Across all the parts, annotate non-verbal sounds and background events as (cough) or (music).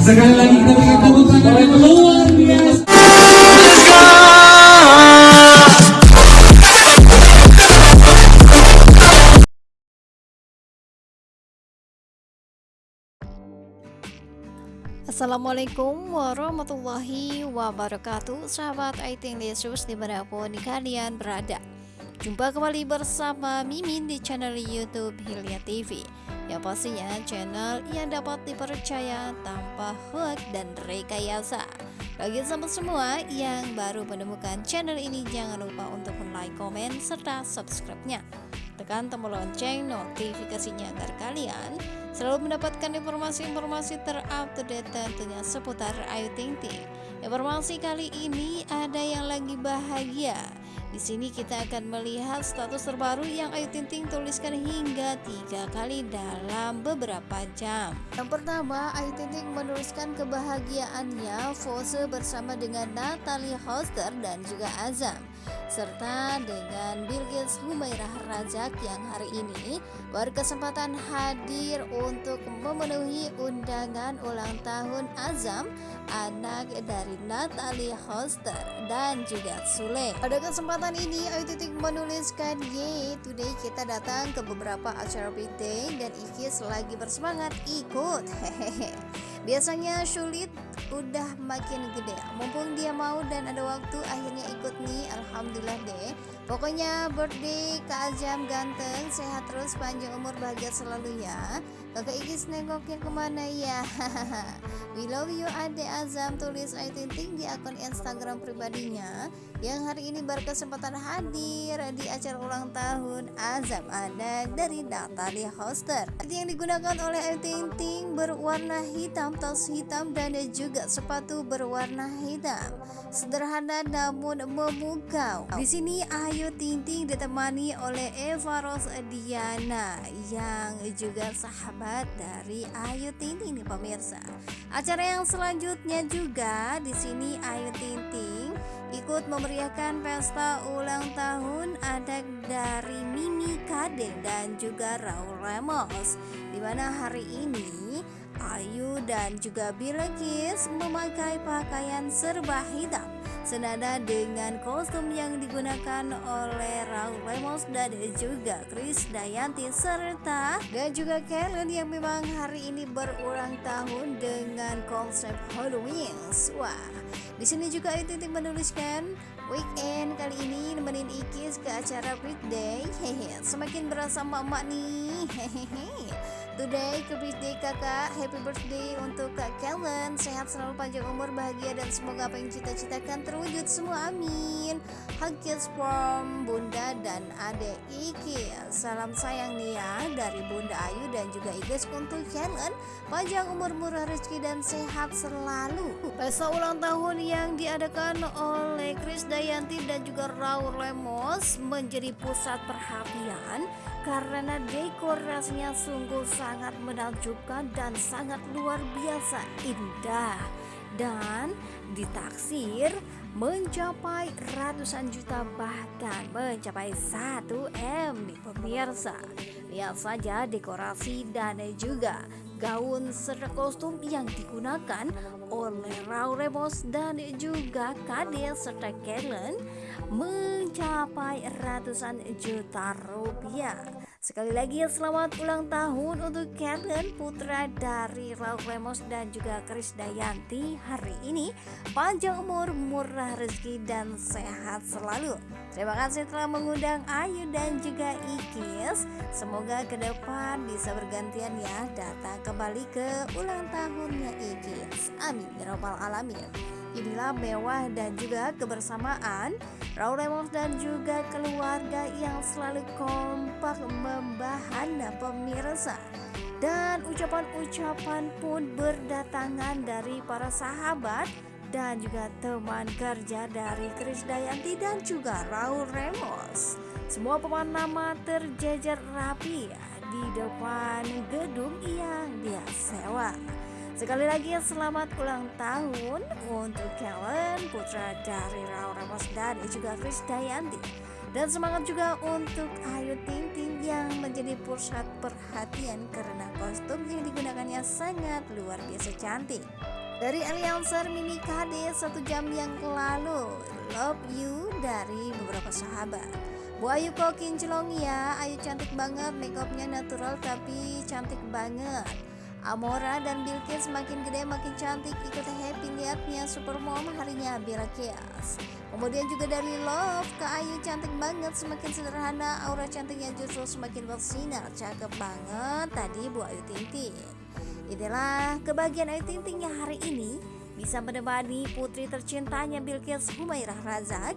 Sekali lagi kita tepuk tangan yang luar biasa. Assalamualaikum warahmatullahi wabarakatuh Sahabat Aiting Yesus di mana pun kalian berada Jumpa kembali bersama Mimin di channel Youtube Hilya TV Yang pastinya channel yang dapat dipercaya tanpa hoax dan rekayasa Bagi sahabat semua yang baru menemukan channel ini Jangan lupa untuk like, komen, serta subscribe-nya Tekan tombol lonceng notifikasinya agar kalian selalu mendapatkan informasi-informasi terupdate tentunya seputar Ayu Ting Ting. Informasi kali ini ada yang lagi bahagia. Di sini kita akan melihat status terbaru yang Ayu Ting Ting tuliskan hingga tiga kali dalam beberapa jam. Yang pertama, Ayu Ting Ting menuliskan kebahagiaannya pose bersama dengan Natalie Hoster dan juga Azam serta dengan Bilqis Humairah Rajak yang hari ini berkesempatan hadir untuk memenuhi undangan ulang tahun Azam anak dari Natalie Hoster dan juga Sule. Pada kesempatan ini Ayu Titik menuliskan Ye today kita datang ke beberapa acara birthday dan Ikis lagi bersemangat ikut (laughs) hehehe Biasanya sulit udah makin gede. Mumpung dia mau dan ada waktu akhirnya ikut nih. Alhamdulillah deh. Pokoknya birthday Kak Azam ganteng Sehat terus panjang umur bahagia selalu ya Kakak Ikis nengoknya ke mana ya? (laughs) We love you Ade Azam. Tulis Ayu Ting di akun Instagram pribadinya. Yang hari ini berkesempatan hadir Di acara ulang tahun Azam Ada dari Natalie Hoster. Yang digunakan oleh Ayu Ting Ting berwarna hitam Tas hitam dan juga sepatu berwarna hitam. Sederhana namun memukau. Di sini Ayu Ting Ting ditemani oleh Eva Rosdiana Yang juga sahabat dari Ayu Ting Ting nih pemirsa. Acara yang selanjutnya juga di sini Ayu Ting Ting ikut memeriahkan pesta ulang tahun anak dari Mimi Kade dan juga Raul Ramos di mana hari ini Ayu dan juga Bilqis memakai pakaian serba hitam senada dengan kostum yang digunakan oleh Raul Ramos dan juga Chris Dayanti serta dan juga Kellen yang memang hari ini berulang tahun dengan konsep Halloween. Wah, di sini juga Ting menuliskan weekend kali ini nemenin Ikis ke acara birthday. Hehe, semakin berasa mak-mak nih. Hehehe. Today. Ke birthday kakak. Happy birthday untuk kak Kellen. Sehat selalu panjang umur bahagia Dan semoga apa yang cita-citakan terwujud semua. Amin. Hug kiss from bunda dan adek Iki. Salam sayang nih ya Dari bunda Ayu dan juga Ikis untuk Kellen. Panjang umur murah rezeki dan sehat selalu. Pesta ulang tahun yang diadakan oleh Chris Dayanti dan juga Raul Lemos Menjadi pusat perhatian karena dekorasinya sungguh sangat menakjubkan dan sangat luar biasa indah. Dan ditaksir mencapai ratusan juta bahkan mencapai 1 M nih pemirsa. Lihat saja dekorasi dan juga gaun serta kostum yang digunakan oleh Raul Remos dan juga Kade serta Kellen mencapai ratusan juta rupiah. Sekali lagi selamat ulang tahun untuk Kellen putra dari Raul Remos dan juga Chris Dayanti hari ini panjang umur, murah rezeki dan sehat selalu. Terima kasih telah mengundang Ayu dan juga Ikis. Semoga ke depan bisa bergantian ya datang kembali ke ulang tahunnya Ikis. Amin ya robbal alamin. Inilah mewah dan juga kebersamaan Raul Lemos dan juga keluarga yang selalu kompak membahana pemirsa. Dan ucapan-ucapan pun berdatangan dari para sahabat dan juga teman kerja dari Chris Dayanti dan juga Raul Remos Semua pemain nama terjejer rapi di depan gedung yang dia sewa Sekali lagi selamat ulang tahun untuk Kellen, putra dari Raul Ramos dan juga Chris Dayanti. Dan semangat juga untuk Ayu Ting Ting yang menjadi pusat perhatian karena kostum yang digunakannya sangat luar biasa cantik. Dari Alianser Mini KD satu jam yang lalu, Love You dari beberapa sahabat. Bu Ayu kok kinclong ya, Ayu cantik banget, makeupnya natural tapi cantik banget. Amora dan Bilkis makin gede makin cantik ikut happy liatnya super mom harinya Bella Kias kemudian juga dari Love ke Ayu cantik banget semakin sederhana aura cantiknya justru semakin bersinar cakep banget tadi Bu Ayu Ting inilah kebahagiaan Ayu Ting yang hari ini bisa menemani putri tercintanya Bilkis Humairah Razak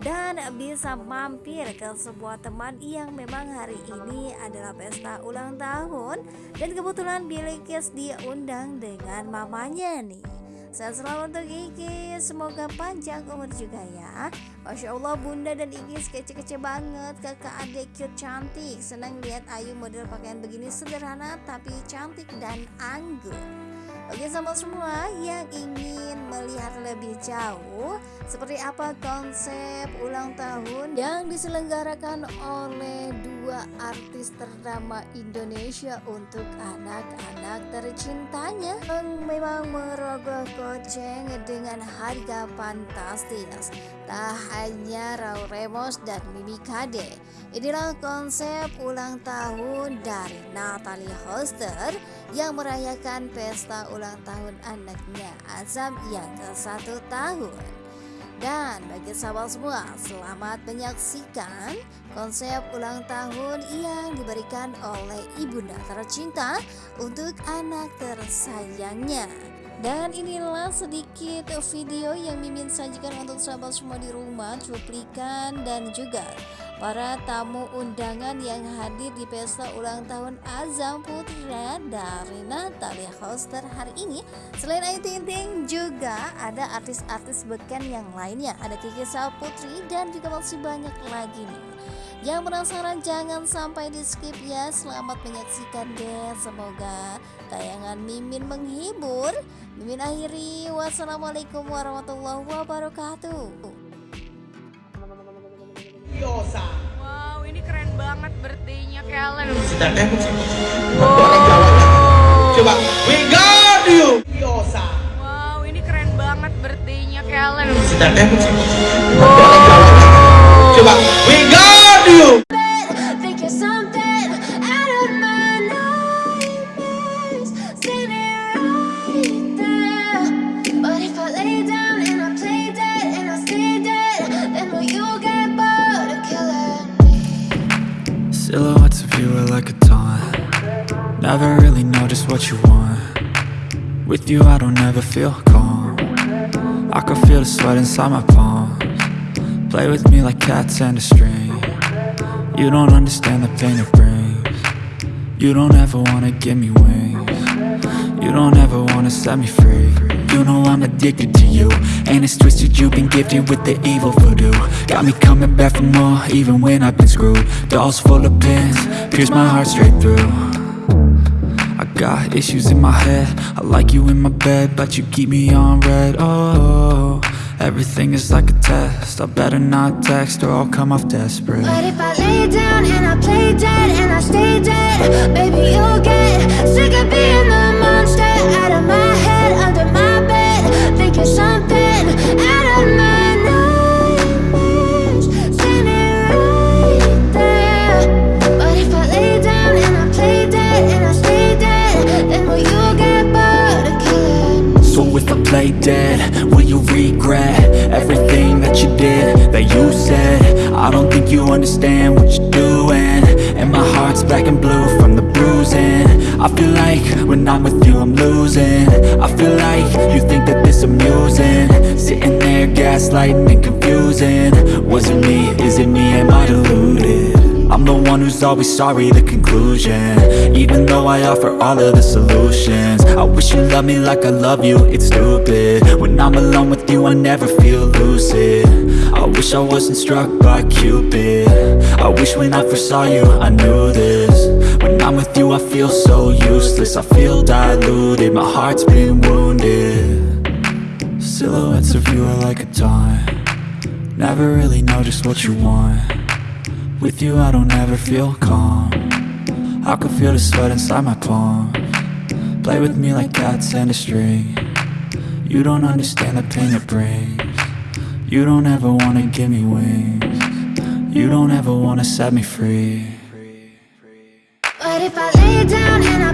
dan bisa mampir ke sebuah teman yang memang hari ini adalah pesta ulang tahun. Dan kebetulan Billy Kiss diundang dengan mamanya nih. Sehat selalu untuk Iki. Semoga panjang umur juga ya. Masya Allah bunda dan Iki kece-kece banget. Kakak adik cute cantik. Senang lihat Ayu model pakaian begini sederhana Tapi cantik dan anggun Oke sahabat semua yang ingin melihat lebih jauh seperti apa konsep ulang tahun yang diselenggarakan oleh dua artis ternama Indonesia untuk anak-anak tercintanya yang memang merogoh koceng dengan harga fantastis tak hanya Raul Remos dan Mimi Kade inilah konsep ulang tahun dari Natalie Hoster yang merayakan pesta ulang tahun anaknya Azam yang ke satu tahun. Dan bagi sahabat semua, selamat menyaksikan konsep ulang tahun yang diberikan oleh ibunda tercinta untuk anak tersayangnya. Dan inilah sedikit video yang Mimin sajikan untuk sahabat semua di rumah, cuplikan dan juga para tamu undangan yang hadir di pesta ulang tahun Azam Putra dari Natalia Hoster hari ini. Selain Ayu Ting Ting juga ada artis-artis beken yang lainnya, ada Kiki Putri dan juga masih banyak lagi nih. Yang penasaran jangan sampai di skip ya. Selamat menyaksikan deh Semoga tayangan Mimin menghibur. Mimin akhiri. Wassalamualaikum warahmatullahi wabarakatuh. Wow ini keren banget birthday-nya Kellen eh orang Jawa coba. We got you. Wow ini keren banget birthday-nya Kellen eh orang Jawa coba. We got Never really know just what you want. With you I don't ever feel calm. I can feel the sweat inside my palms. Play with me like cats and a string. You don't understand the pain it brings. You don't ever wanna give me wings. You don't ever wanna set me free. You know I'm addicted to you And it's twisted, you've been gifted with the evil voodoo. Got me coming back for more, even when I've been screwed. Dolls full of pins, pierce my heart straight through got issues in my head. I like you in my bed, but you keep me on red. Oh, everything is like a test. I better not text or I'll come off desperate. But if I lay down and I play dead and I stay dead, baby, you'll get sick of being the monster. Out of my feel like when I'm with you I'm losing. I feel like you think that this amusing. Sitting there gaslighting and confusing. Was it me, is it me, am I deluded? I'm the one who's always sorry, the conclusion. Even though I offer all of the solutions. I wish you loved me like I love you, it's stupid. When I'm alone with you, I never feel lucid. I wish I wasn't struck by Cupid. I wish when I first saw you, I knew this I'm with you, I feel so useless. I feel diluted, my heart's been wounded. Silhouettes of you are like a taunt. Never really know just what you want. With you I don't ever feel calm. I can feel the sweat inside my palm. Play with me like cats and a string. You don't understand the pain it brings. You don't ever wanna give me wings. You don't ever wanna set me free But if I lay down and I